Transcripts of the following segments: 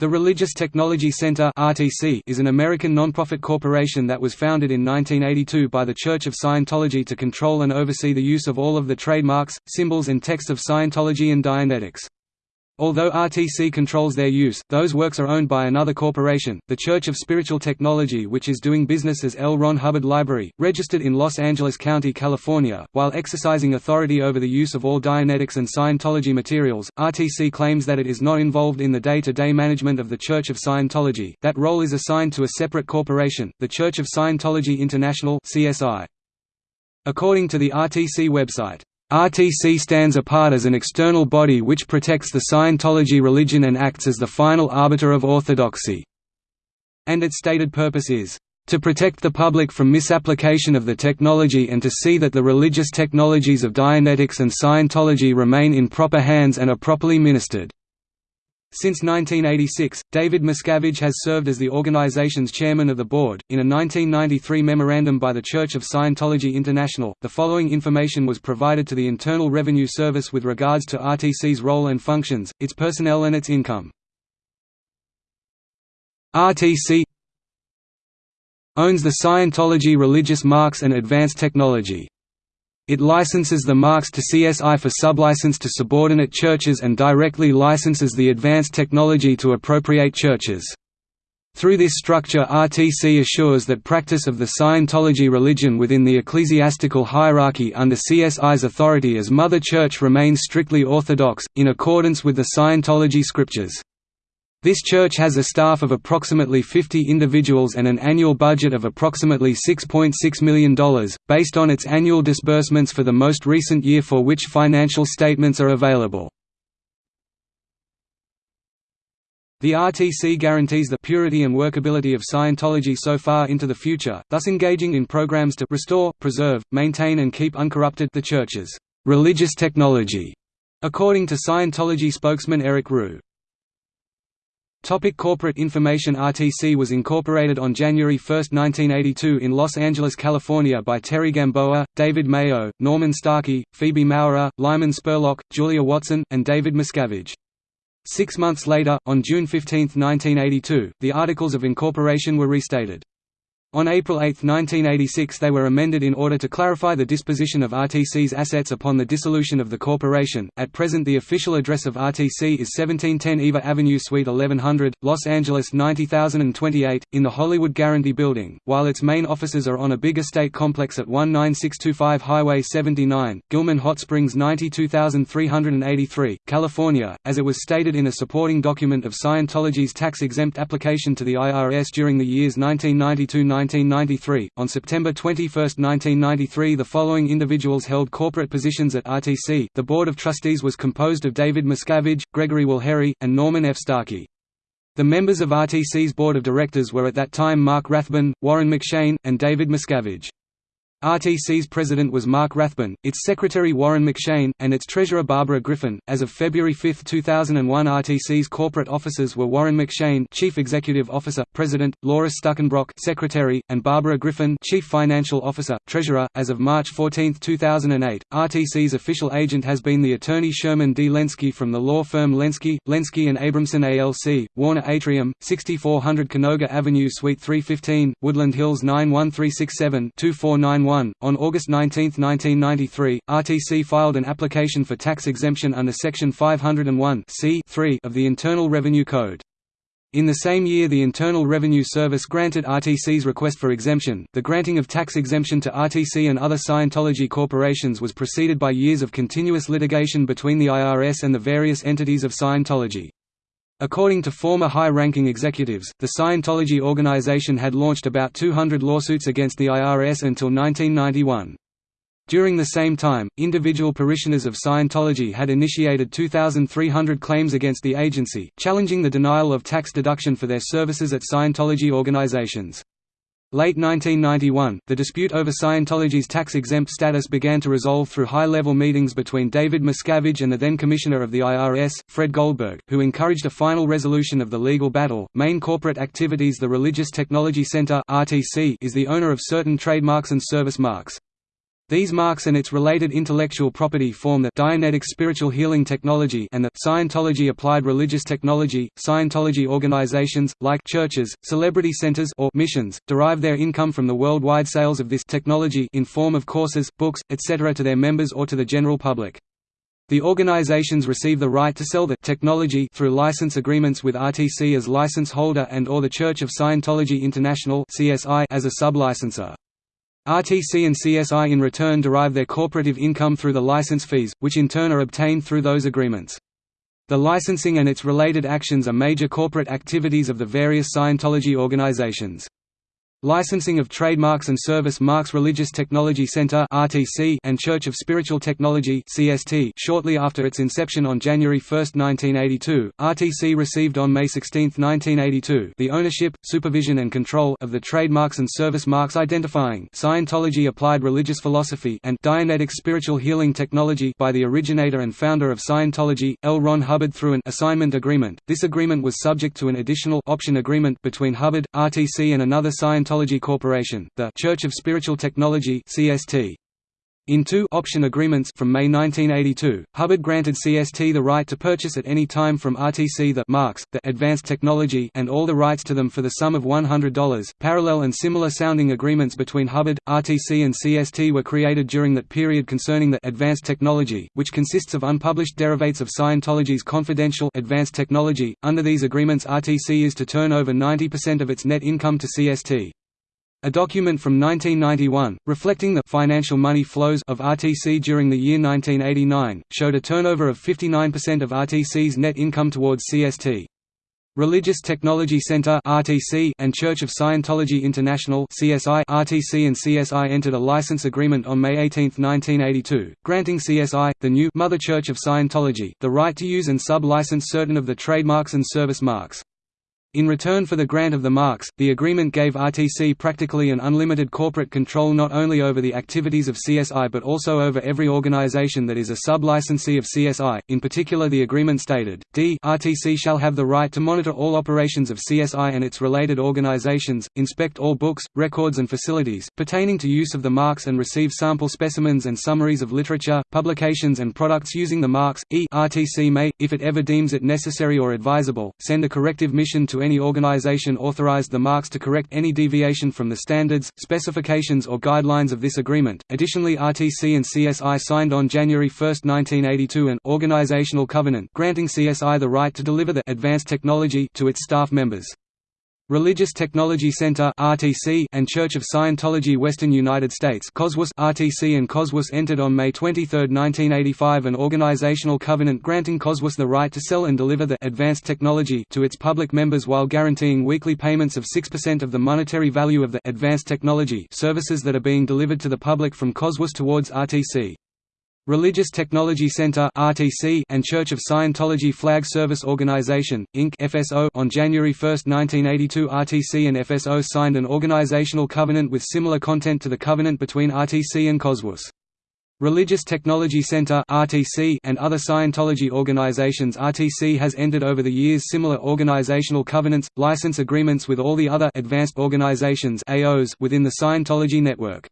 The Religious Technology Center is an American nonprofit corporation that was founded in 1982 by the Church of Scientology to control and oversee the use of all of the trademarks, symbols and text of Scientology and Dianetics. Although RTC controls their use, those works are owned by another corporation, the Church of Spiritual Technology which is doing business as L. Ron Hubbard Library, registered in Los Angeles County, California. While exercising authority over the use of all Dianetics and Scientology materials, RTC claims that it is not involved in the day-to-day -day management of the Church of Scientology, that role is assigned to a separate corporation, the Church of Scientology International CSI. According to the RTC website, RTC stands apart as an external body which protects the Scientology religion and acts as the final arbiter of orthodoxy. And its stated purpose is, "...to protect the public from misapplication of the technology and to see that the religious technologies of Dianetics and Scientology remain in proper hands and are properly ministered." Since 1986, David Miscavige has served as the organization's chairman of the board. In a 1993 memorandum by the Church of Scientology International, the following information was provided to the Internal Revenue Service with regards to RTC's role and functions, its personnel, and its income. RTC owns the Scientology religious marks and advanced technology. It licenses the marks to CSI for sublicense to subordinate churches and directly licenses the advanced technology to appropriate churches. Through this structure RTC assures that practice of the Scientology religion within the ecclesiastical hierarchy under CSI's authority as Mother Church remains strictly orthodox, in accordance with the Scientology scriptures. This church has a staff of approximately 50 individuals and an annual budget of approximately $6.6 .6 million, based on its annual disbursements for the most recent year for which financial statements are available. The RTC guarantees the purity and workability of Scientology so far into the future, thus engaging in programs to restore, preserve, maintain and keep uncorrupted the Church's religious technology, according to Scientology spokesman Eric Roux. Topic corporate information RTC was incorporated on January 1, 1982 in Los Angeles, California by Terry Gamboa, David Mayo, Norman Starkey, Phoebe Maurer, Lyman Spurlock, Julia Watson, and David Miscavige. Six months later, on June 15, 1982, the Articles of Incorporation were restated. On April 8, 1986 they were amended in order to clarify the disposition of RTC's assets upon the dissolution of the corporation. At present the official address of RTC is 1710 Ivar Avenue Suite 1100, Los Angeles 90028, in the Hollywood Guaranty Building, while its main offices are on a big estate complex at 19625 Highway 79, Gilman Hot Springs 92383, California, as it was stated in a supporting document of Scientology's tax-exempt application to the IRS during the years 1992 1993. On September 21, 1993, the following individuals held corporate positions at RTC. The Board of Trustees was composed of David Miscavige, Gregory Wilhere, and Norman F. Starkey. The members of RTC's board of directors were at that time Mark Rathbun, Warren McShane, and David Miscavige. RTC's president was Mark Rathbun, its secretary Warren McShane, and its treasurer Barbara Griffin. As of February 5, 2001, RTC's corporate officers were Warren McShane, chief executive officer, president, Laura Stuckenbrock, secretary, and Barbara Griffin, chief financial officer, treasurer. As of March 14, 2008, RTC's official agent has been the attorney Sherman D. Lenske from the law firm Lenske, Lenske and Abramson ALC, Warner Atrium, 6400 Canoga Avenue Suite 315, Woodland Hills 91367 2491 on August 19, 1993, RTC filed an application for tax exemption under Section 501 of the Internal Revenue Code. In the same year the Internal Revenue Service granted RTC's request for exemption. The granting of tax exemption to RTC and other Scientology corporations was preceded by years of continuous litigation between the IRS and the various entities of Scientology. According to former high-ranking executives, the Scientology organization had launched about 200 lawsuits against the IRS until 1991. During the same time, individual parishioners of Scientology had initiated 2,300 claims against the agency, challenging the denial of tax deduction for their services at Scientology organizations. Late 1991, the dispute over Scientology's tax-exempt status began to resolve through high-level meetings between David Miscavige and the then Commissioner of the IRS, Fred Goldberg, who encouraged a final resolution of the legal battle. Main corporate activities The Religious Technology Center (RTC) is the owner of certain trademarks and service marks. These marks and its related intellectual property form the Dianetics Spiritual Healing Technology and the Scientology Applied Religious Technology. Scientology organizations, like churches, celebrity centers or missions, derive their income from the worldwide sales of this technology in form of courses, books, etc. to their members or to the general public. The organizations receive the right to sell the technology through license agreements with RTC as license holder and or the Church of Scientology International as a sub-licenser. RTC and CSI in return derive their corporative income through the license fees, which in turn are obtained through those agreements. The licensing and its related actions are major corporate activities of the various Scientology organizations. Licensing of trademarks and service marks Religious Technology Center (RTC) and Church of Spiritual Technology (CST). Shortly after its inception on January 1, 1982, RTC received on May 16, 1982, the ownership, supervision and control of the trademarks and service marks identifying Scientology Applied Religious Philosophy and Dianetic Spiritual Healing Technology by the originator and founder of Scientology, L. Ron Hubbard through an assignment agreement. This agreement was subject to an additional option agreement between Hubbard, RTC and another Scientology Scientology Corporation, the Church of Spiritual Technology (CST). In two option agreements from May 1982, Hubbard granted CST the right to purchase at any time from RTC the marks, the advanced technology and all the rights to them for the sum of $100. Parallel and similar sounding agreements between Hubbard, RTC and CST were created during that period concerning the advanced technology, which consists of unpublished derivates of Scientology's confidential advanced technology. Under these agreements RTC is to turn over 90% of its net income to CST. A document from 1991, reflecting the financial money flows of RTC during the year 1989, showed a turnover of 59% of RTC's net income towards CST. Religious Technology Center (RTC) and Church of Scientology International (CSI). RTC and CSI entered a license agreement on May 18, 1982, granting CSI, the new Mother Church of Scientology, the right to use and sub-license certain of the trademarks and service marks. In return for the grant of the marks, the agreement gave RTC practically an unlimited corporate control not only over the activities of CSI but also over every organization that is a sub-licensee of CSI. In particular the agreement stated, d RTC shall have the right to monitor all operations of CSI and its related organizations, inspect all books, records and facilities, pertaining to use of the marks and receive sample specimens and summaries of literature, publications and products using the marks, e RTC may, if it ever deems it necessary or advisable, send a corrective mission to any organization authorized the marks to correct any deviation from the standards, specifications or guidelines of this agreement. Additionally RTC and CSI signed on January 1, 1982 an organizational covenant granting CSI the right to deliver the advanced technology to its staff members. Religious Technology Center (RTC) and Church of Scientology Western United States (COSWS) RTC and COSWAS entered on May 23, 1985 an organizational covenant granting COSWAS the right to sell and deliver the advanced technology to its public members while guaranteeing weekly payments of 6% of the monetary value of the advanced technology services that are being delivered to the public from COSWAS towards RTC. Religious Technology Center (RTC) and Church of Scientology Flag Service Organization Inc. (FSO). On January 1, 1982, RTC and FSO signed an organizational covenant with similar content to the covenant between RTC and COSWS. Religious Technology Center (RTC) and other Scientology organizations RTC has entered over the years similar organizational covenants, license agreements with all the other advanced organizations (AOs) within the Scientology network.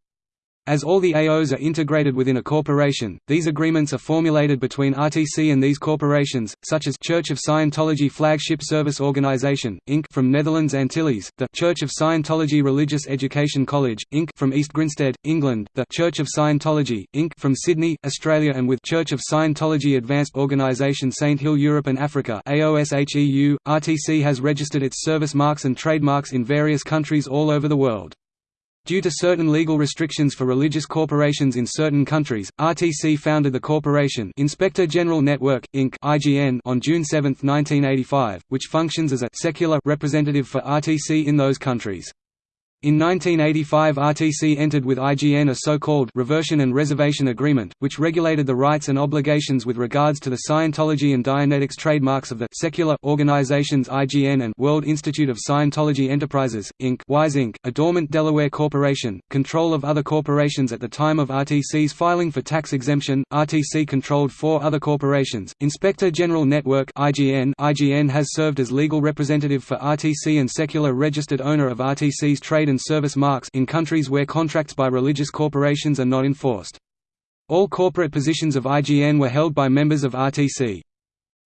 As all the AOs are integrated within a corporation, these agreements are formulated between RTC and these corporations, such as Church of Scientology Flagship Service Organization, Inc. from Netherlands Antilles, the Church of Scientology Religious Education College, Inc. from East Grinstead, England, the Church of Scientology, Inc. from Sydney, Australia and with Church of Scientology Advanced Organization Saint Hill Europe and Africa AOSHEU. RTC has registered its service marks and trademarks in various countries all over the world. Due to certain legal restrictions for religious corporations in certain countries, RTC founded the corporation Inspector General Network, Inc. (IGN) on June 7, 1985, which functions as a secular representative for RTC in those countries. In 1985 RTC entered with IGN a so-called «reversion and reservation agreement», which regulated the rights and obligations with regards to the Scientology and Dianetics trademarks of the secular organizations IGN and World Institute of Scientology Enterprises, Inc. WISE Inc., a dormant Delaware corporation, control of other corporations at the time of RTC's filing for tax exemption, RTC controlled four other corporations, Inspector General Network IGN, IGN has served as legal representative for RTC and secular registered owner of RTC's trade trade and service marks in countries where contracts by religious corporations are not enforced. All corporate positions of IGN were held by members of RTC.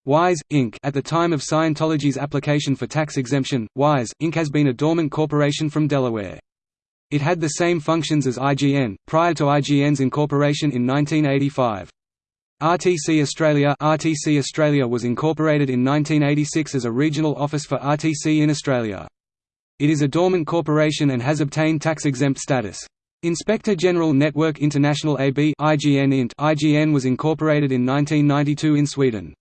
WISE, Inc. At the time of Scientology's application for tax exemption, WISE, Inc. has been a dormant corporation from Delaware. It had the same functions as IGN, prior to IGN's incorporation in 1985. RTC Australia RTC Australia was incorporated in 1986 as a regional office for RTC in Australia. It is a dormant corporation and has obtained tax-exempt status. Inspector General Network International AB IGN, Int. IGN was incorporated in 1992 in Sweden.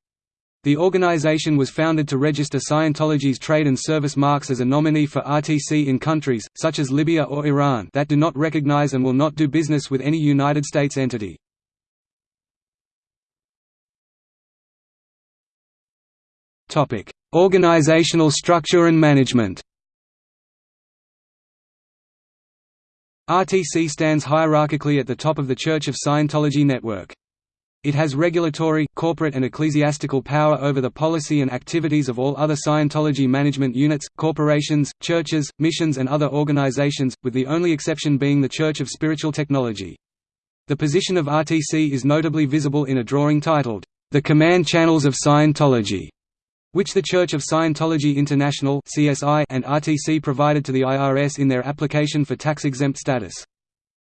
The organization was founded to register Scientology's trade and service marks as a nominee for RTC in countries, such as Libya or Iran that do not recognize and will not do business with any United States entity. Organizational structure and management RTC stands hierarchically at the top of the Church of Scientology network. It has regulatory, corporate and ecclesiastical power over the policy and activities of all other Scientology management units, corporations, churches, missions and other organizations, with the only exception being the Church of Spiritual Technology. The position of RTC is notably visible in a drawing titled, The Command Channels of Scientology, which the Church of Scientology International and RTC provided to the IRS in their application for tax-exempt status.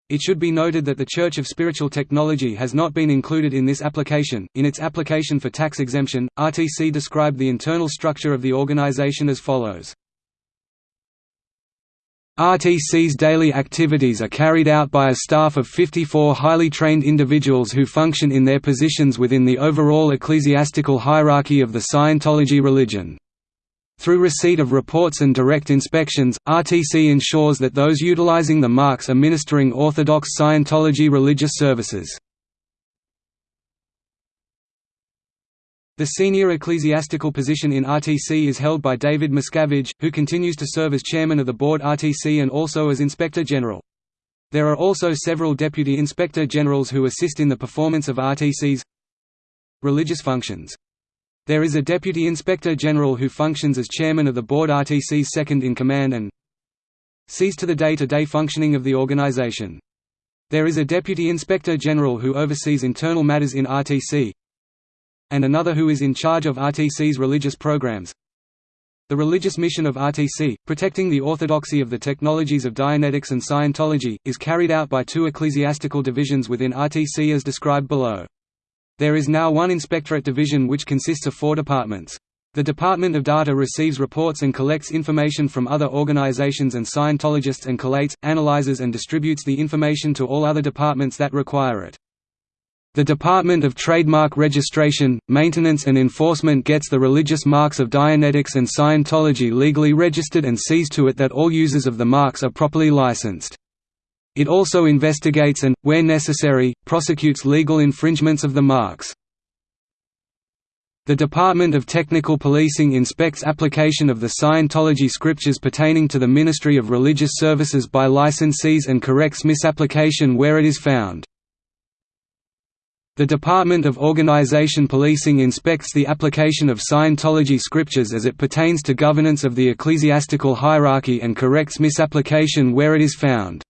It should be noted that the Church of Spiritual Technology has not been included in this application. In its application for tax exemption, RTC described the internal structure of the organization as follows. RTC's daily activities are carried out by a staff of 54 highly trained individuals who function in their positions within the overall ecclesiastical hierarchy of the Scientology religion. Through receipt of reports and direct inspections, RTC ensures that those utilizing the marks are ministering Orthodox Scientology religious services. The senior ecclesiastical position in RTC is held by David Miscavige, who continues to serve as chairman of the board RTC and also as Inspector General. There are also several Deputy Inspector Generals who assist in the performance of RTC's religious functions. There is a Deputy Inspector General who functions as Chairman of the Board RTC's second-in-command and sees to the day-to-day -day functioning of the organization. There is a Deputy Inspector General who oversees internal matters in RTC and another who is in charge of RTC's religious programs. The religious mission of RTC, protecting the orthodoxy of the technologies of Dianetics and Scientology, is carried out by two ecclesiastical divisions within RTC as described below. There is now one inspectorate division which consists of four departments. The Department of Data receives reports and collects information from other organizations and Scientologists and collates, analyzes and distributes the information to all other departments that require it. The Department of Trademark Registration, Maintenance and Enforcement gets the religious marks of Dianetics and Scientology legally registered and sees to it that all users of the marks are properly licensed. It also investigates and, where necessary, prosecutes legal infringements of the marks. The Department of Technical Policing inspects application of the Scientology scriptures pertaining to the Ministry of Religious Services by licensees and corrects misapplication where it is found. The Department of Organization Policing inspects the application of Scientology scriptures as it pertains to governance of the ecclesiastical hierarchy and corrects misapplication where it is found.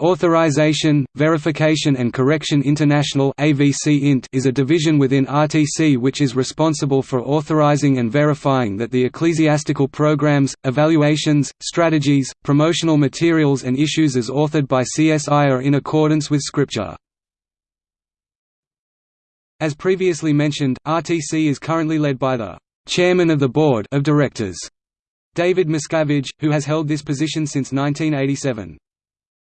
Authorization, Verification and Correction International is a division within RTC which is responsible for authorizing and verifying that the ecclesiastical programs, evaluations, strategies, promotional materials and issues as authored by CSI are in accordance with Scripture. As previously mentioned, RTC is currently led by the «Chairman of the Board of Directors», David Miscavige, who has held this position since 1987.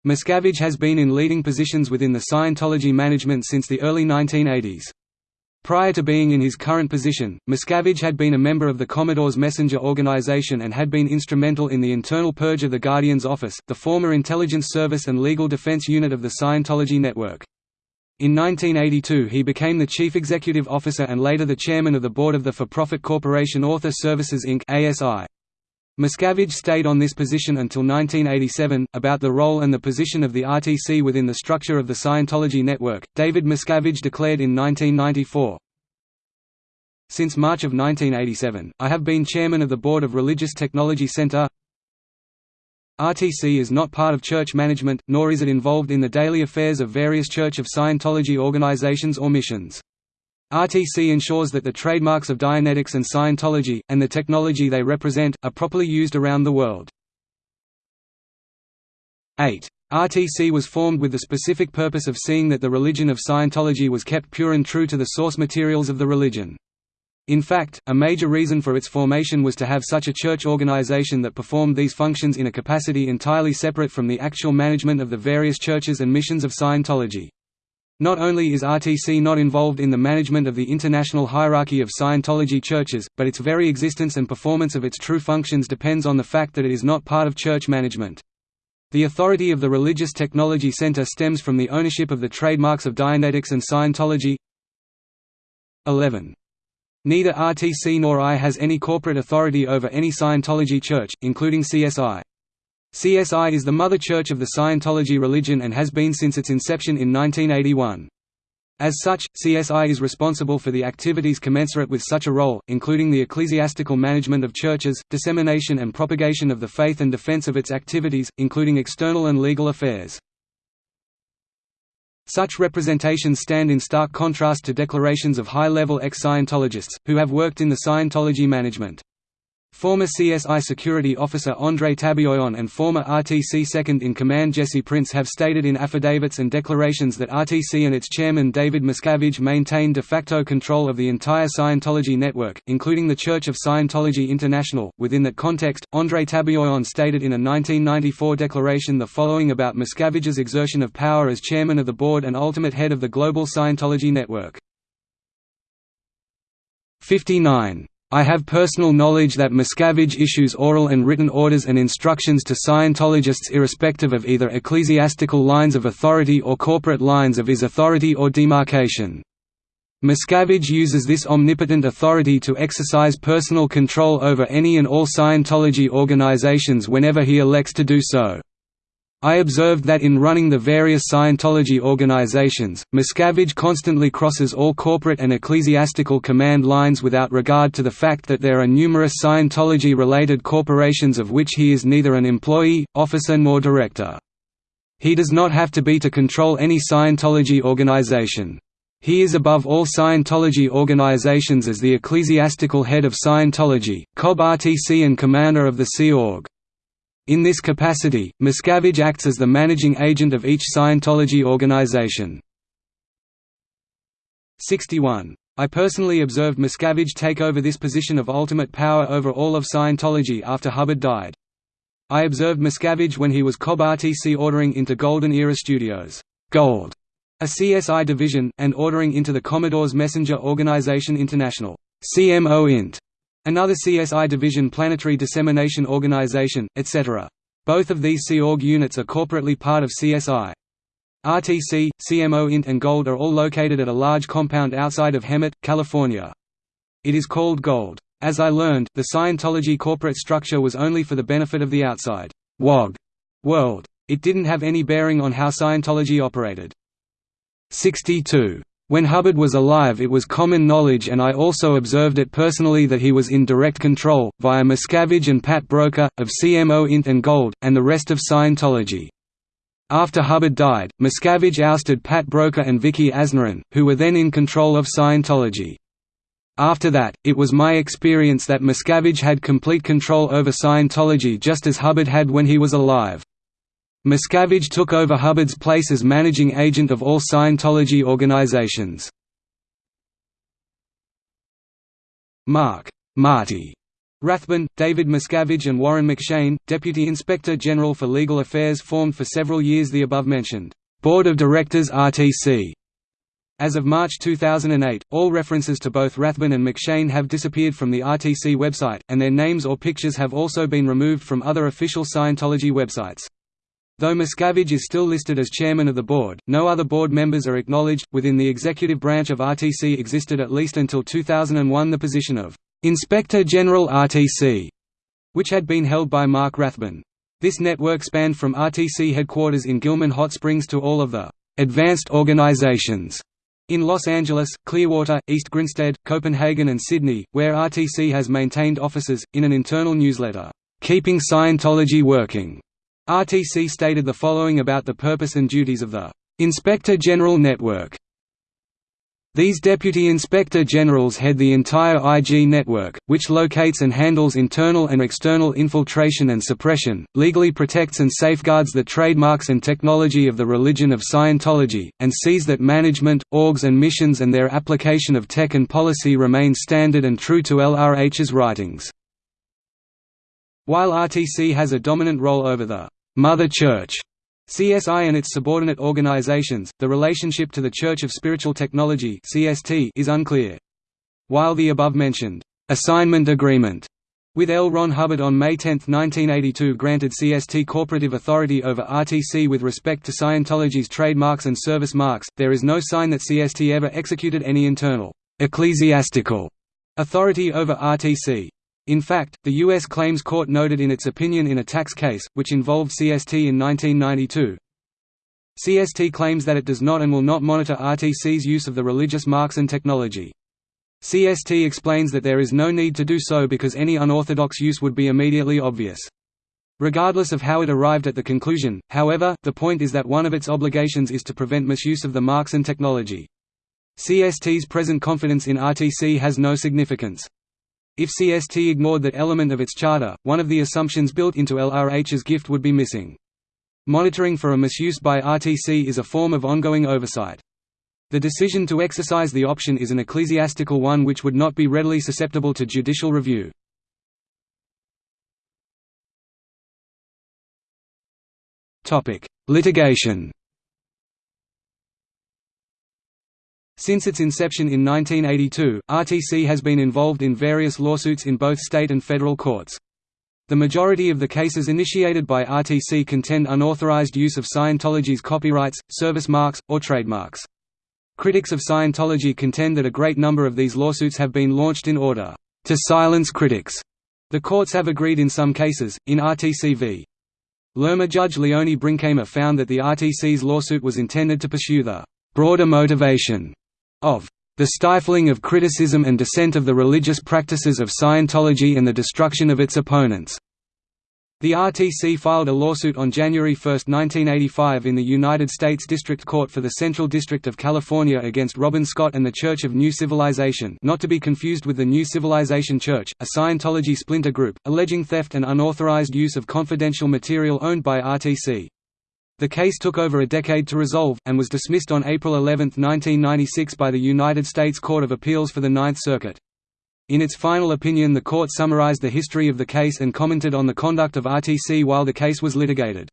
Miscavige has been in leading positions within the Scientology management since the early 1980s. Prior to being in his current position, Miscavige had been a member of the Commodore's Messenger organization and had been instrumental in the internal purge of the Guardian's Office, the former intelligence service and legal defense unit of the Scientology network. In 1982 he became the chief executive officer and later the chairman of the board of the for-profit corporation Author Services Inc. ASI. Miscavige stayed on this position until 1987. About the role and the position of the RTC within the structure of the Scientology network, David Miscavige declared in 1994 Since March of 1987, I have been chairman of the board of Religious Technology Center RTC is not part of church management, nor is it involved in the daily affairs of various Church of Scientology organizations or missions. RTC ensures that the trademarks of Dianetics and Scientology, and the technology they represent, are properly used around the world. 8. RTC was formed with the specific purpose of seeing that the religion of Scientology was kept pure and true to the source materials of the religion. In fact, a major reason for its formation was to have such a church organization that performed these functions in a capacity entirely separate from the actual management of the various churches and missions of Scientology. Not only is RTC not involved in the management of the international hierarchy of Scientology churches, but its very existence and performance of its true functions depends on the fact that it is not part of church management. The authority of the Religious Technology Center stems from the ownership of the trademarks of Dianetics and Scientology 11. Neither RTC nor I has any corporate authority over any Scientology church, including CSI. CSI is the mother church of the Scientology religion and has been since its inception in 1981. As such, CSI is responsible for the activities commensurate with such a role, including the ecclesiastical management of churches, dissemination and propagation of the faith and defense of its activities, including external and legal affairs. Such representations stand in stark contrast to declarations of high-level ex-Scientologists, who have worked in the Scientology management. Former CSI security officer André Tabayoyon and former RTC second-in-command Jesse Prince have stated in affidavits and declarations that RTC and its chairman David Miscavige maintain de facto control of the entire Scientology network, including the Church of Scientology International. Within that context, André Tabayoyon stated in a 1994 declaration the following about Miscavige's exertion of power as chairman of the board and ultimate head of the global Scientology network. 59 I have personal knowledge that Miscavige issues oral and written orders and instructions to Scientologists irrespective of either ecclesiastical lines of authority or corporate lines of his authority or demarcation. Miscavige uses this omnipotent authority to exercise personal control over any and all Scientology organizations whenever he elects to do so. I observed that in running the various Scientology organizations, Miscavige constantly crosses all corporate and ecclesiastical command lines without regard to the fact that there are numerous Scientology-related corporations of which he is neither an employee, officer nor director. He does not have to be to control any Scientology organization. He is above all Scientology organizations as the ecclesiastical head of Scientology, COB RTC and commander of the Sea Org. In this capacity, Miscavige acts as the managing agent of each Scientology organization. 61. I personally observed Miscavige take over this position of ultimate power over all of Scientology after Hubbard died. I observed Miscavige when he was COB RTC ordering into Golden Era Studios Gold, a CSI division, and ordering into the Commodore's Messenger Organization International CMO Int. Another CSI division Planetary Dissemination Organization, etc. Both of these Sea Org units are corporately part of CSI. RTC, CMO Int and Gold are all located at a large compound outside of Hemet, California. It is called Gold. As I learned, the Scientology corporate structure was only for the benefit of the outside WOG world. It didn't have any bearing on how Scientology operated. 62 when Hubbard was alive it was common knowledge and I also observed it personally that he was in direct control, via Miscavige and Pat Broeker, of CMO Int and Gold, and the rest of Scientology. After Hubbard died, Miscavige ousted Pat Broeker and Vicki Aznaran, who were then in control of Scientology. After that, it was my experience that Miscavige had complete control over Scientology just as Hubbard had when he was alive. Miscavige took over Hubbard's place as managing agent of all Scientology organizations. Mark Marty Rathbun, David Miscavige and Warren McShane, Deputy Inspector General for Legal Affairs formed for several years the above-mentioned Board of Directors RTC. As of March 2008, all references to both Rathbun and McShane have disappeared from the RTC website, and their names or pictures have also been removed from other official Scientology websites. Though Miscavige is still listed as chairman of the board, no other board members are acknowledged. Within the executive branch of RTC existed at least until 2001 the position of Inspector General RTC, which had been held by Mark Rathbun. This network spanned from RTC headquarters in Gilman Hot Springs to all of the advanced organizations in Los Angeles, Clearwater, East Grinstead, Copenhagen and Sydney, where RTC has maintained offices, in an internal newsletter, "'Keeping Scientology Working' RTC stated the following about the purpose and duties of the Inspector General Network. These Deputy Inspector Generals head the entire IG network, which locates and handles internal and external infiltration and suppression, legally protects and safeguards the trademarks and technology of the religion of Scientology, and sees that management, orgs and missions and their application of tech and policy remain standard and true to LRH's writings. While RTC has a dominant role over the «Mother Church», CSI and its subordinate organizations, the relationship to the Church of Spiritual Technology (CST) is unclear. While the above-mentioned assignment agreement with L. Ron Hubbard on May 10, 1982 granted CST corporative authority over RTC with respect to Scientology's trademarks and service marks, there is no sign that CST ever executed any internal ecclesiastical authority over RTC. In fact, the U.S. Claims Court noted in its opinion in a tax case, which involved CST in 1992, CST claims that it does not and will not monitor RTC's use of the religious marks and technology. CST explains that there is no need to do so because any unorthodox use would be immediately obvious. Regardless of how it arrived at the conclusion, however, the point is that one of its obligations is to prevent misuse of the marks and technology. CST's present confidence in RTC has no significance. If CST ignored that element of its charter, one of the assumptions built into LRH's gift would be missing. Monitoring for a misuse by RTC is a form of ongoing oversight. The decision to exercise the option is an ecclesiastical one which would not be readily susceptible to judicial review. Litigation Since its inception in 1982, RTC has been involved in various lawsuits in both state and federal courts. The majority of the cases initiated by RTC contend unauthorized use of Scientology's copyrights, service marks, or trademarks. Critics of Scientology contend that a great number of these lawsuits have been launched in order to silence critics. The courts have agreed in some cases. In RTC v. Lerma Judge Leonie Brinkema found that the RTC's lawsuit was intended to pursue the broader motivation of the stifling of criticism and dissent of the religious practices of Scientology and the destruction of its opponents. The RTC filed a lawsuit on January 1, 1985 in the United States District Court for the Central District of California against Robin Scott and the Church of New Civilization not to be confused with the New Civilization Church, a Scientology splinter group, alleging theft and unauthorized use of confidential material owned by RTC. The case took over a decade to resolve, and was dismissed on April 11, 1996 by the United States Court of Appeals for the Ninth Circuit. In its final opinion the court summarized the history of the case and commented on the conduct of RTC while the case was litigated.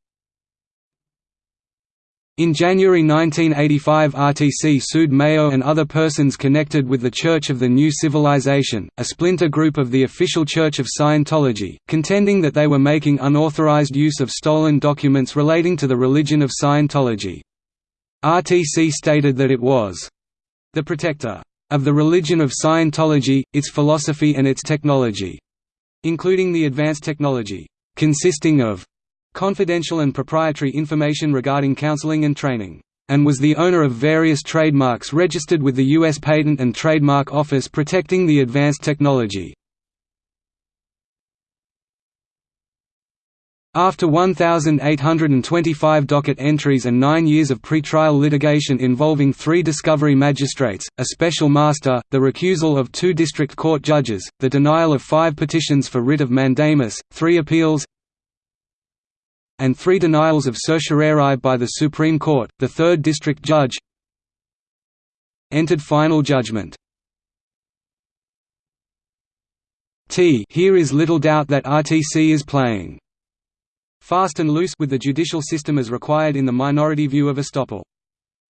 In January 1985 RTC sued Mayo and other persons connected with the Church of the New Civilization, a splinter group of the official Church of Scientology, contending that they were making unauthorized use of stolen documents relating to the religion of Scientology. RTC stated that it was the protector of the religion of Scientology, its philosophy and its technology, including the advanced technology, consisting of confidential and proprietary information regarding counseling and training, and was the owner of various trademarks registered with the U.S. Patent and Trademark Office protecting the advanced technology. After 1,825 docket entries and nine years of pretrial litigation involving three discovery magistrates, a special master, the recusal of two district court judges, the denial of five petitions for writ of mandamus, three appeals, and three denials of certiorari by the Supreme Court, the third district judge entered final judgment. T here is little doubt that RTC is playing fast and loose with the judicial system as required in the minority view of estoppel.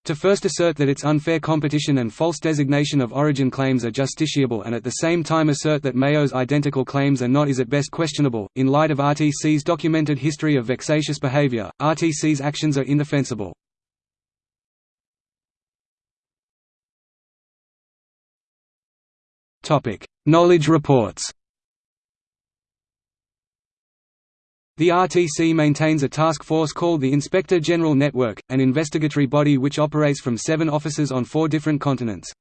To first assert that its unfair competition and false designation of origin claims are justiciable and at the same time assert that Mayo's identical claims are not is at best questionable. In light of RTC's documented history of vexatious behavior, RTC's actions are indefensible. Topic: Knowledge reports. The RTC maintains a task force called the Inspector General Network, an investigatory body which operates from seven offices on four different continents.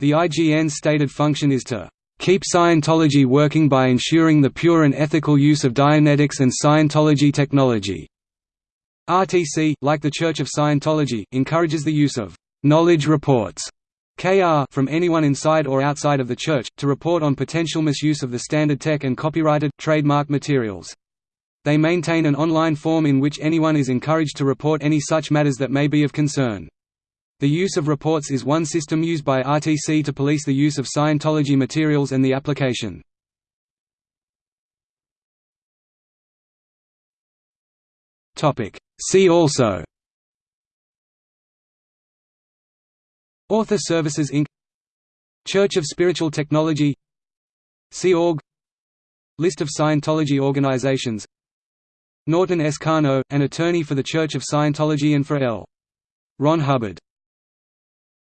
The IGN's stated function is to keep Scientology working by ensuring the pure and ethical use of Dianetics and Scientology technology. RTC, like the Church of Scientology, encourages the use of «knowledge reports» KR from anyone inside or outside of the Church, to report on potential misuse of the standard tech and copyrighted, trademark materials. They maintain an online form in which anyone is encouraged to report any such matters that may be of concern. The use of reports is one system used by RTC to police the use of Scientology materials and the application. See also Author Services Inc. Church of Spiritual Technology Sea Org List of Scientology organizations Norton S. Karno, an attorney for the Church of Scientology and for L. Ron Hubbard